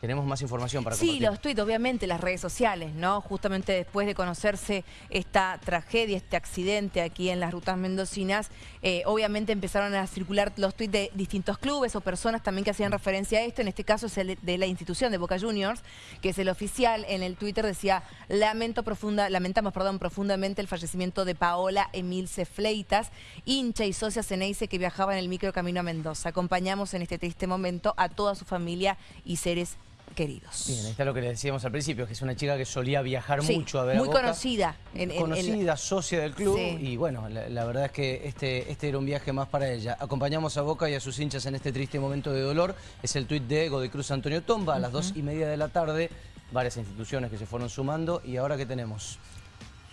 Tenemos más información para Sí, compartir. los tuits, obviamente, las redes sociales, ¿no? Justamente después de conocerse esta tragedia, este accidente aquí en las rutas mendocinas, eh, obviamente empezaron a circular los tuits de distintos clubes o personas también que hacían referencia a esto. En este caso es el de la institución de Boca Juniors, que es el oficial. En el Twitter decía, lamento profunda, lamentamos perdón, profundamente el fallecimiento de Paola Emilce Fleitas, hincha y socia Ceneice que viajaba en el micro camino a Mendoza. Acompañamos en este triste momento a toda su familia y seres queridos. Bien, ahí está lo que le decíamos al principio, que es una chica que solía viajar Sí, mucho a ver a muy Boca. conocida. en- en- en- conocida, socia del club Sí. y bueno, la, la verdad es que este, este era un viaje más para ella. Acompañamos a Boca y a sus hinchas en este triste momento de dolor. Es el tuit de Ego de Cruz Antonio Tomba a las dos y media de la tarde. Varias instituciones que se fueron sumando y ahora ¿qué tenemos?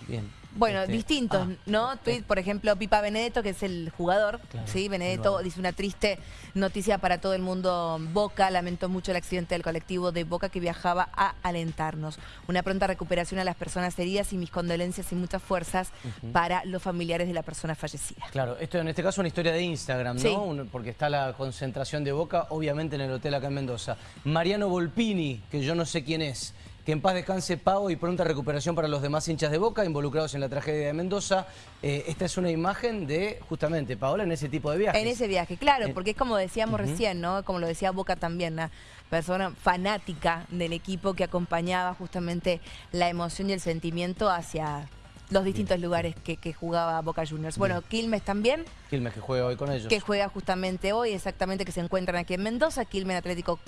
Bien. Bueno, este, distintos, ah, ¿no? Tweet, por ejemplo, Pipa Benedetto, que es el jugador, Claro, ¿sí? Benedetto dice una triste noticia para todo el mundo Boca, lamentó mucho el accidente del colectivo de Boca que viajaba a alentarnos. Una pronta recuperación a las personas heridas y mis condolencias y muchas fuerzas para los familiares de la persona fallecida. Claro, esto en este caso es una historia de Instagram, ¿no? Sí. Un- porque está la concentración de Boca, obviamente en el hotel acá en Mendoza. Mariano Volpini, que yo no sé quién es. Que en paz descanse Pau y pronta recuperación para los demás hinchas de Boca involucrados en la tragedia de Mendoza. Eh, esta es una imagen de, justamente, Paola en ese tipo de viajes. En ese viaje, claro, porque es como decíamos recién, ¿no? Como lo decía Boca también, una persona fanática del equipo que acompañaba justamente la emoción y el sentimiento hacia los distintos lugares que, que jugaba Boca Juniors. Bueno, Quilmes también, Quilmes que juega hoy con ellos. que juega justamente hoy, exactamente que se encuentran aquí en Mendoza. Quilmes Atlético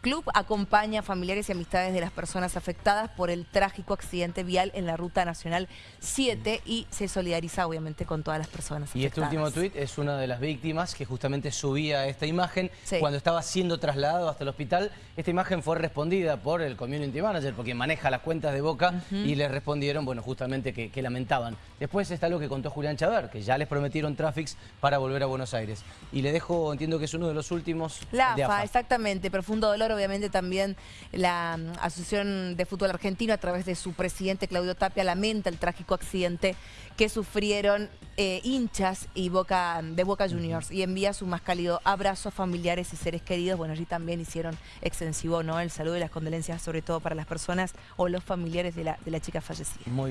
Club acompaña a familiares y amistades de las personas afectadas por el trágico accidente vial en la Ruta Nacional 7 y se solidariza obviamente con todas las personas Y este afectadas. último tuit es una de las víctimas que justamente subía esta imagen Sí. cuando estaba siendo trasladado hasta el hospital. Esta imagen fue respondida por el community manager, porque maneja las cuentas de Boca, y le respondieron, bueno, justamente que, que lamentaban. Después está lo que contó Julián Chaver, que ya les prometieron Traffics para volver a Buenos Aires. Y le dejo, entiendo que es uno de los últimos La de AFA, exactamente. Profundo dolor, obviamente, también la mm, Asociación de Fútbol Argentino, a través de su presidente Claudio Tapia, lamenta el trágico accidente que sufrieron eh, hinchas y Boca, de Boca Juniors y envía su más cálido abrazo a familiares y seres queridos. Bueno, allí también hicieron extensivo ¿no? el saludo y las condolencias, sobre todo para las personas o los familiares de la, de la chica fallecida. Muy bien.